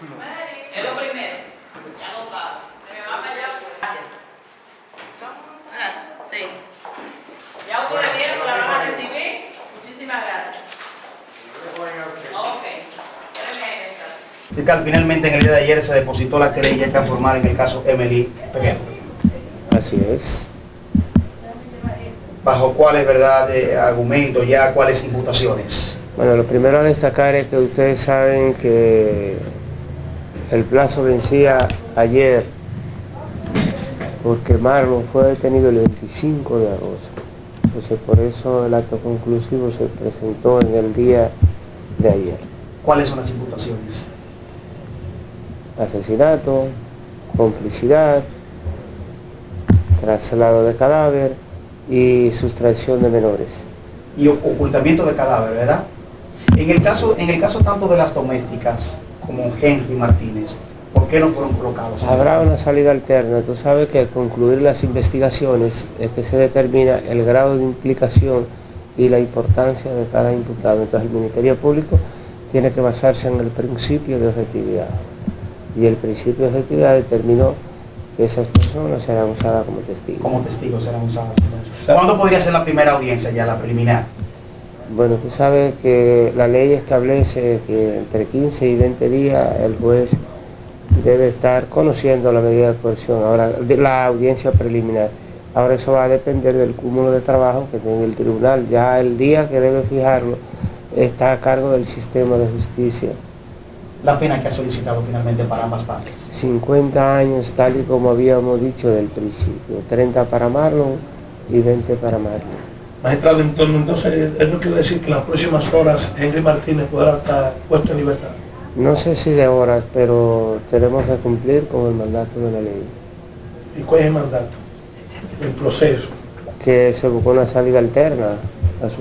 Es lo primero. Ya lo sabe. Se me va para allá. Ah, sí. Ya ustedes vieron, la van a recibir. Muchísimas gracias. Ok. Fiscal, finalmente en el día de ayer se depositó la querella que formar en el caso Emily Pequeno. Así es. ¿Bajo cuáles, verdad, argumentos, ya cuáles imputaciones? Bueno, lo primero a destacar es que ustedes saben que el plazo vencía ayer porque Marlon fue detenido el 25 de agosto. Entonces por eso el acto conclusivo se presentó en el día de ayer. ¿Cuáles son las imputaciones? Asesinato, complicidad, traslado de cadáver y sustracción de menores. Y ocultamiento de cadáver, ¿verdad? En el caso, en el caso tanto de las domésticas como Henry Martínez, ¿por qué no fueron colocados? Habrá una salida alterna. Tú sabes que al concluir las investigaciones es que se determina el grado de implicación y la importancia de cada imputado. Entonces el Ministerio Público tiene que basarse en el principio de objetividad. Y el principio de objetividad determinó que esas personas serán usadas como testigos. Como testigos serán usados. ¿Cuándo podría ser la primera audiencia ya, la preliminar? Bueno, tú sabes que la ley establece que entre 15 y 20 días el juez debe estar conociendo la medida de coerción, ahora de la audiencia preliminar. Ahora eso va a depender del cúmulo de trabajo que tiene el tribunal. Ya el día que debe fijarlo está a cargo del sistema de justicia. La pena que ha solicitado finalmente para ambas partes. 50 años tal y como habíamos dicho del principio. 30 para Marlon y 20 para Marlon. Magistrado, entonces, entonces, eso quiere decir que en las próximas horas Henry Martínez podrá estar puesto en libertad. No sé si de horas, pero tenemos que cumplir con el mandato de la ley. ¿Y cuál es el mandato? El proceso. que se buscó una salida alterna a su